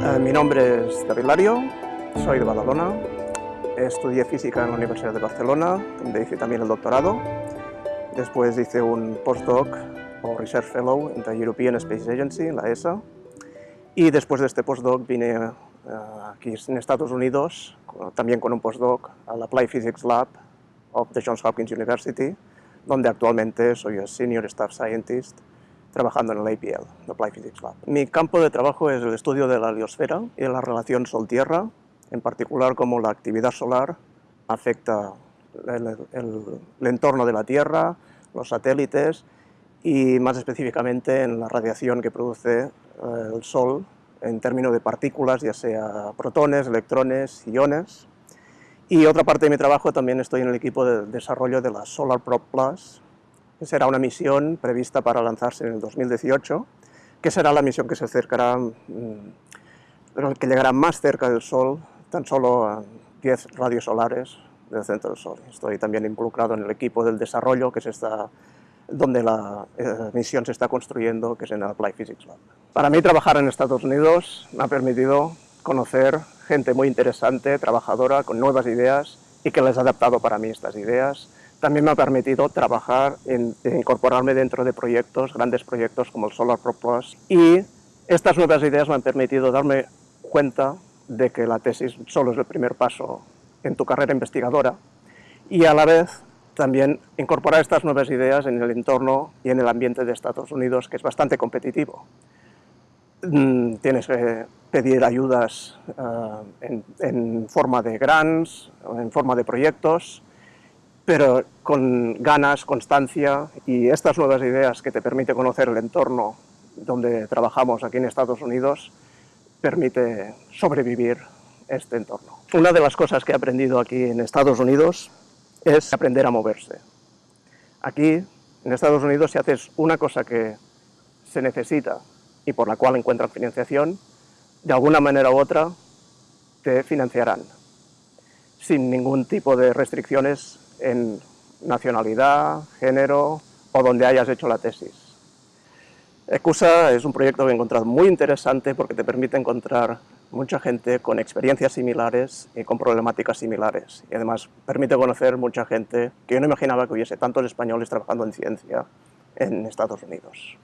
Eh, mi nombre es David Lario, soy de Badalona, estudié física en la Universidad de Barcelona, donde hice también el doctorado. Después hice un postdoc o Research Fellow en la European Space Agency, la ESA. Y después de este postdoc vine eh, aquí en Estados Unidos, también con un postdoc al Applied Physics Lab of the Johns Hopkins University, donde actualmente soy el Senior Staff Scientist trabajando en el APL, el Applied Physics Lab. Mi campo de trabajo es el estudio de la heliosfera y la relación Sol-Tierra, en particular cómo la actividad solar afecta el, entorno de la Tierra, los satélites y más específicamente en la radiación que produce eh, el Sol en términos de partículas, ya sea protones, electrones, iones. Y otra parte de mi trabajo también estoy en el equipo de desarrollo de la Solar Probe Plus, será una misión prevista para lanzarse en el 2018, que será la misión que se acercará, mm, que llegará más cerca del Sol, tan solo a 10 radios solares del centro del Sol. Estoy también involucrado en el equipo del desarrollo, que es esta, donde la eh, misión se está construyendo, que es en el Applied Physics Lab. Para mí trabajar en Estados Unidos me ha permitido conocer gente muy interesante, trabajadora, con nuevas ideas y que les ha adaptado para mí estas ideas. También me ha permitido trabajar en, incorporarme dentro de proyectos, grandes proyectos como el Solar Pro Plus y estas nuevas ideas me han permitido darme cuenta de que la tesis solo es el primer paso en tu carrera investigadora y a la vez también incorporar estas nuevas ideas en el entorno y en el ambiente de Estados Unidos, que es bastante competitivo. Mm, tienes que pedir ayudas eh, en, forma de grants, en forma de proyectos, pero con ganas, constancia y estas nuevas ideas que te permite conocer el entorno donde trabajamos aquí en Estados Unidos, permite sobrevivir este entorno. Una de las cosas que he aprendido aquí en Estados Unidos es aprender a moverse. Aquí, en Estados Unidos, si haces una cosa que se necesita y por la cual encuentran financiación, de alguna manera u otra te financiarán, sin ningún tipo de restricciones en nacionalidad, género o donde hayas hecho la tesis. ECUSA es un proyecto que he encontrado muy interesante porque te permite encontrar mucha gente con experiencias similares y con problemáticas similares. Y además permite conocer mucha gente que yo no imaginaba que hubiese tantos españoles trabajando en ciencia en Estados Unidos.